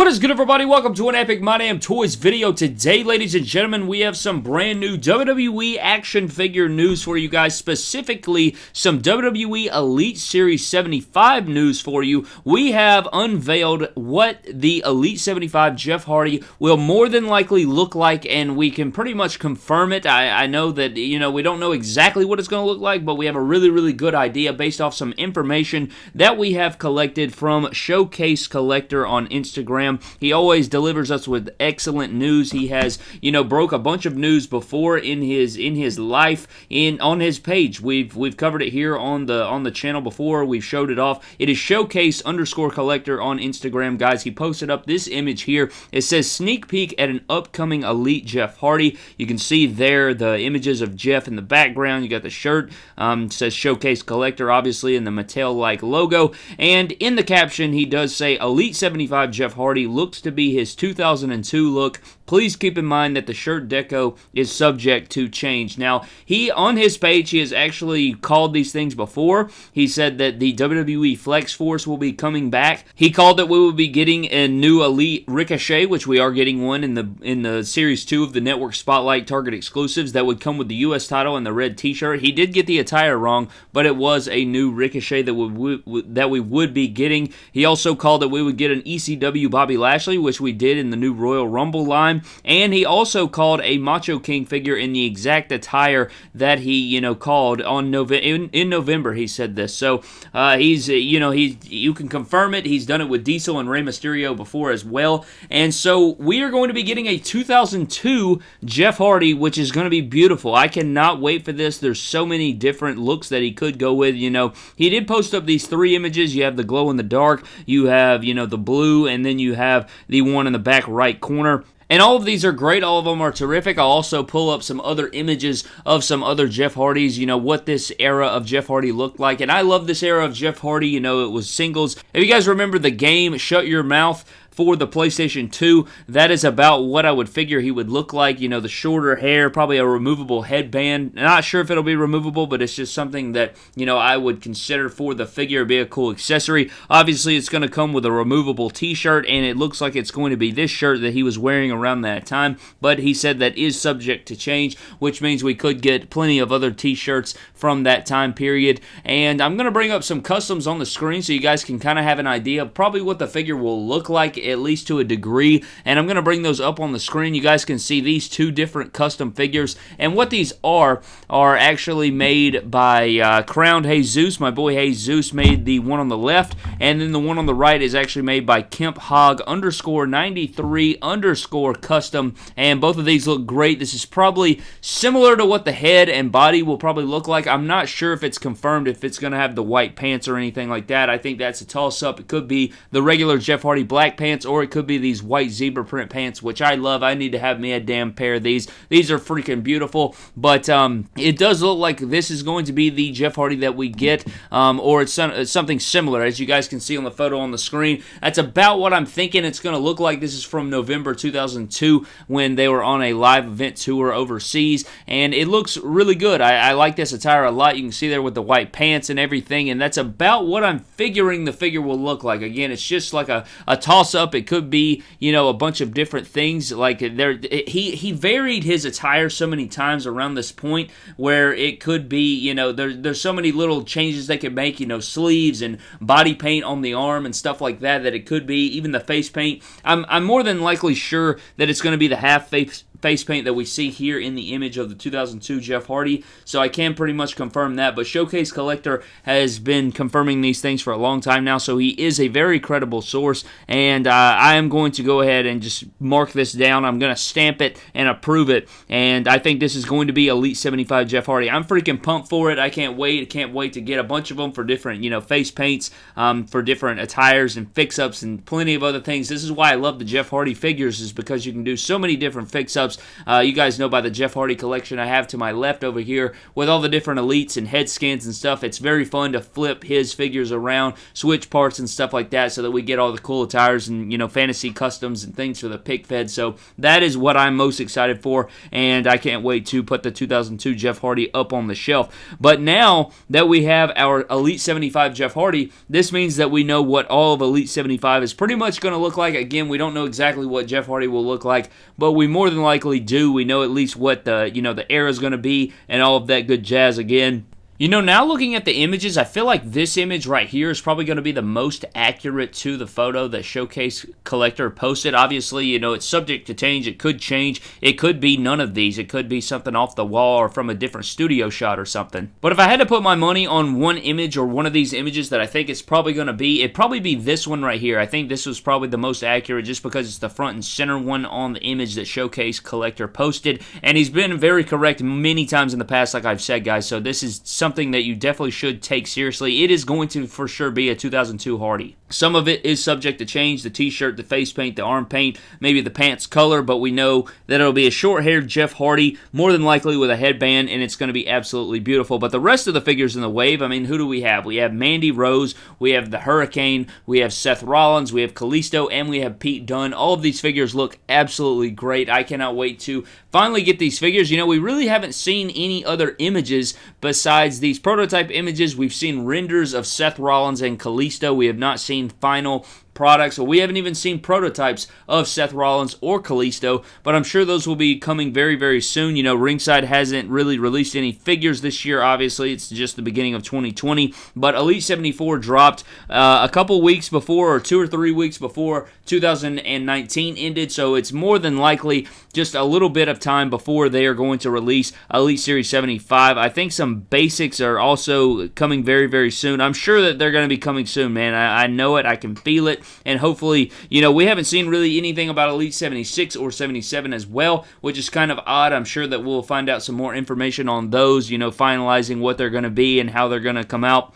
What is good, everybody? Welcome to an Epic My Damn Toys video. Today, ladies and gentlemen, we have some brand new WWE action figure news for you guys, specifically some WWE Elite Series 75 news for you. We have unveiled what the Elite 75 Jeff Hardy will more than likely look like, and we can pretty much confirm it. I, I know that, you know, we don't know exactly what it's going to look like, but we have a really, really good idea based off some information that we have collected from Showcase Collector on Instagram. He always delivers us with excellent news. He has, you know, broke a bunch of news before in his in his life in on his page. We've we've covered it here on the on the channel before. We've showed it off. It is showcase underscore collector on Instagram, guys. He posted up this image here. It says sneak peek at an upcoming elite Jeff Hardy. You can see there the images of Jeff in the background. You got the shirt. Um, says showcase collector, obviously, in the Mattel like logo. And in the caption, he does say Elite 75 Jeff Hardy Looks to be his 2002 look. Please keep in mind that the shirt deco is subject to change. Now, he on his page, he has actually called these things before. He said that the WWE Flex Force will be coming back. He called that we will be getting a new Elite Ricochet, which we are getting one in the in the Series 2 of the Network Spotlight Target exclusives that would come with the US title and the red t-shirt. He did get the attire wrong, but it was a new Ricochet that we, that we would be getting. He also called that we would get an ECW Bobby Lashley, which we did in the new Royal Rumble line, and he also called a Macho King figure in the exact attire that he, you know, called on November. In, in, November, he said this. So uh, he's, you know, he you can confirm it. He's done it with Diesel and Rey Mysterio before as well, and so we are going to be getting a 2002 Jeff Hardy, which is going to be beautiful. I cannot wait for this. There's so many different looks that he could go with. You know, he did post up these three images. You have the glow in the dark, you have, you know, the blue, and then you have the one in the back right corner. And all of these are great. All of them are terrific. I'll also pull up some other images of some other Jeff Hardys, you know, what this era of Jeff Hardy looked like. And I love this era of Jeff Hardy. You know, it was singles. If you guys remember the game Shut Your Mouth, for the PlayStation 2. That is about what I would figure he would look like. You know, the shorter hair, probably a removable headband. Not sure if it'll be removable, but it's just something that, you know, I would consider for the figure be a cool accessory. Obviously, it's going to come with a removable t-shirt, and it looks like it's going to be this shirt that he was wearing around that time, but he said that is subject to change, which means we could get plenty of other t-shirts from that time period. And I'm going to bring up some customs on the screen so you guys can kind of have an idea of probably what the figure will look like at least to a degree. And I'm going to bring those up on the screen. You guys can see these two different custom figures. And what these are, are actually made by uh, Crowned Jesus. My boy Jesus made the one on the left. And then the one on the right is actually made by Kemp Hog underscore 93 underscore custom. And both of these look great. This is probably similar to what the head and body will probably look like. I'm not sure if it's confirmed if it's going to have the white pants or anything like that. I think that's a toss up. It could be the regular Jeff Hardy black pants pants, or it could be these white zebra print pants, which I love. I need to have me a damn pair of these. These are freaking beautiful, but um, it does look like this is going to be the Jeff Hardy that we get, um, or it's, some, it's something similar, as you guys can see on the photo on the screen. That's about what I'm thinking it's going to look like. This is from November 2002 when they were on a live event tour overseas, and it looks really good. I, I like this attire a lot. You can see there with the white pants and everything, and that's about what I'm figuring the figure will look like. Again, it's just like a, a toss-up up. It could be, you know, a bunch of different things. Like there, he he varied his attire so many times around this point where it could be, you know, there, there's so many little changes they could make. You know, sleeves and body paint on the arm and stuff like that. That it could be even the face paint. I'm I'm more than likely sure that it's going to be the half face face paint that we see here in the image of the 2002 Jeff Hardy. So I can pretty much confirm that. But Showcase Collector has been confirming these things for a long time now, so he is a very credible source. And uh, I am going to go ahead and just mark this down. I'm going to stamp it and approve it. And I think this is going to be Elite 75 Jeff Hardy. I'm freaking pumped for it. I can't wait. I can't wait to get a bunch of them for different, you know, face paints, um, for different attires and fix-ups and plenty of other things. This is why I love the Jeff Hardy figures is because you can do so many different fix-ups Uh, you guys know by the Jeff Hardy collection I have to my left over here with all the different elites and head scans and stuff. It's very fun to flip his figures around, switch parts and stuff like that so that we get all the cool attires and, you know, fantasy customs and things for the pick fed. So that is what I'm most excited for, and I can't wait to put the 2002 Jeff Hardy up on the shelf. But now that we have our Elite 75 Jeff Hardy, this means that we know what all of Elite 75 is pretty much going to look like. Again, we don't know exactly what Jeff Hardy will look like, but we more than likely do. We know at least what the, you know, the era is going to be and all of that good jazz again. You know, now looking at the images, I feel like this image right here is probably going to be the most accurate to the photo that Showcase Collector posted. Obviously, you know, it's subject to change. It could change. It could be none of these. It could be something off the wall or from a different studio shot or something. But if I had to put my money on one image or one of these images that I think it's probably going to be, it'd probably be this one right here. I think this was probably the most accurate just because it's the front and center one on the image that Showcase Collector posted. And he's been very correct many times in the past, like I've said, guys. So this is something something that you definitely should take seriously. It is going to for sure be a 2002 Hardy. Some of it is subject to change the t shirt, the face paint, the arm paint, maybe the pants color, but we know that it'll be a short haired Jeff Hardy, more than likely with a headband, and it's going to be absolutely beautiful. But the rest of the figures in the wave, I mean, who do we have? We have Mandy Rose, we have the Hurricane, we have Seth Rollins, we have Kalisto, and we have Pete Dunne. All of these figures look absolutely great. I cannot wait to finally get these figures. You know, we really haven't seen any other images besides these prototype images. We've seen renders of Seth Rollins and Kalisto. We have not seen final products. We haven't even seen prototypes of Seth Rollins or Kalisto, but I'm sure those will be coming very, very soon. You know, Ringside hasn't really released any figures this year. Obviously, it's just the beginning of 2020, but Elite 74 dropped uh, a couple weeks before, or two or three weeks before 2019 ended, so it's more than likely just a little bit of time before they are going to release Elite Series 75. I think some basics are also coming very, very soon. I'm sure that they're going to be coming soon, man. I, I know it. I can feel it and hopefully, you know, we haven't seen really anything about Elite 76 or 77 as well, which is kind of odd. I'm sure that we'll find out some more information on those, you know, finalizing what they're going to be and how they're going to come out.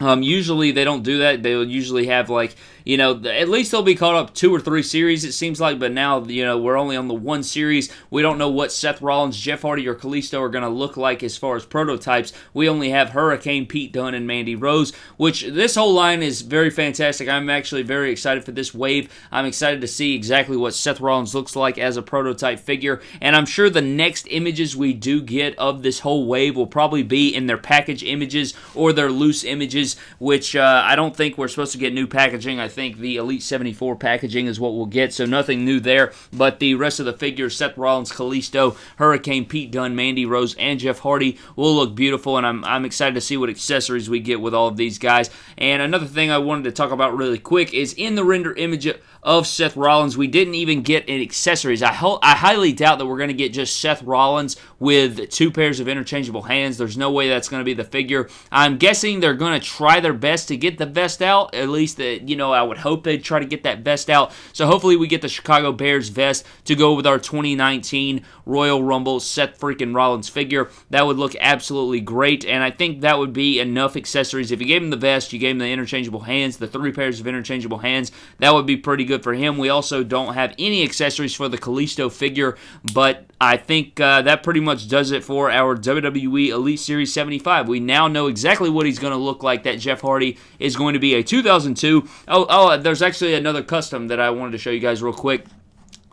Um, usually they don't do that. They'll usually have like you know, at least they'll be caught up two or three series, it seems like, but now, you know, we're only on the one series. We don't know what Seth Rollins, Jeff Hardy, or Kalisto are going to look like as far as prototypes. We only have Hurricane, Pete Dunne, and Mandy Rose, which this whole line is very fantastic. I'm actually very excited for this wave. I'm excited to see exactly what Seth Rollins looks like as a prototype figure, and I'm sure the next images we do get of this whole wave will probably be in their package images or their loose images, which uh, I don't think we're supposed to get new packaging. I think the Elite 74 packaging is what we'll get, so nothing new there. But the rest of the figures, Seth Rollins, Kalisto, Hurricane, Pete Dunne, Mandy Rose, and Jeff Hardy, will look beautiful, and I'm, I'm excited to see what accessories we get with all of these guys. And another thing I wanted to talk about really quick is in the render image of Seth Rollins. We didn't even get any accessories. I, ho- I highly doubt that we're going to get just Seth Rollins with two pairs of interchangeable hands. There's no way that's going to be the figure. I'm guessing they're going to try their best to get the vest out. At least, the, you know, I would hope they'd try to get that vest out. So hopefully we get the Chicago Bears vest to go with our 2019 Royal Rumble Seth freaking Rollins figure. That would look absolutely great, and I think that would be enough accessories. If you gave him the vest, you gave him the interchangeable hands, the three pairs of interchangeable hands, that would be pretty good for him. We also don't have any accessories for the Kalisto figure, but I think uh, that pretty much does it for our WWE Elite Series 75. We now know exactly what he's going to look like. That Jeff Hardy is going to be a 2002. Oh, oh, there's actually another custom that I wanted to show you guys real quick.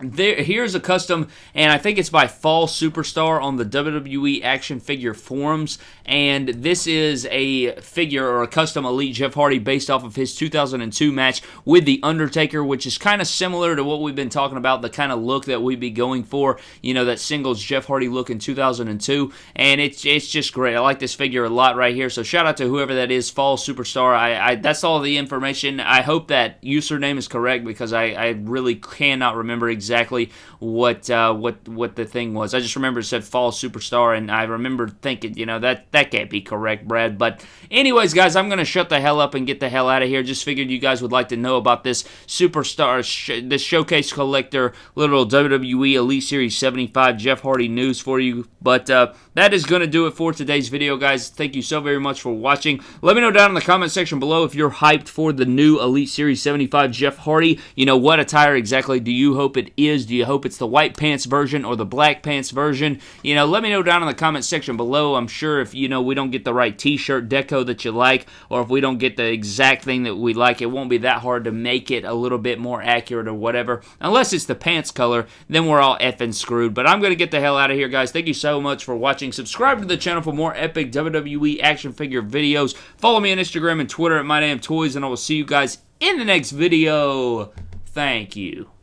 There, here's a custom, and I think it's by Fall Superstar on the WWE Action Figure forums. And this is a figure or a custom Elite Jeff Hardy based off of his 2002 match with The Undertaker, which is kind of similar to what we've been talking about, the kind of look that we'd be going for, you know, that singles Jeff Hardy look in 2002. And it's it's just great. I like this figure a lot right here. So shout out to whoever that is, Fall Superstar. I, I That's all the information. I hope that username is correct because I, I really cannot remember exactly exactly what uh, what what the thing was. I just remember it said Fall Superstar, and I remember thinking, you know, that that can't be correct, Brad. But anyways, guys, I'm gonna shut the hell up and get the hell out of here. Just figured you guys would like to know about this Superstar, sh- this Showcase Collector, little WWE Elite Series 75 Jeff Hardy news for you. But uh, that is going to do it for today's video, guys. Thank you so very much for watching. Let me know down in the comment section below if you're hyped for the new Elite Series 75 Jeff Hardy. You know, what attire exactly do you hope it is. Do you hope it's the white pants version or the black pants version? You know, let me know down in the comment section below. I'm sure if, you know, we don't get the right t-shirt deco that you like, or if we don't get the exact thing that we like, it won't be that hard to make it a little bit more accurate or whatever. Unless it's the pants color, then we're all effing screwed. But I'm going to get the hell out of here, guys. Thank you so much for watching. Subscribe to the channel for more epic WWE action figure videos. Follow me on Instagram and Twitter at MyDamnToys, and I will see you guys in the next video. Thank you.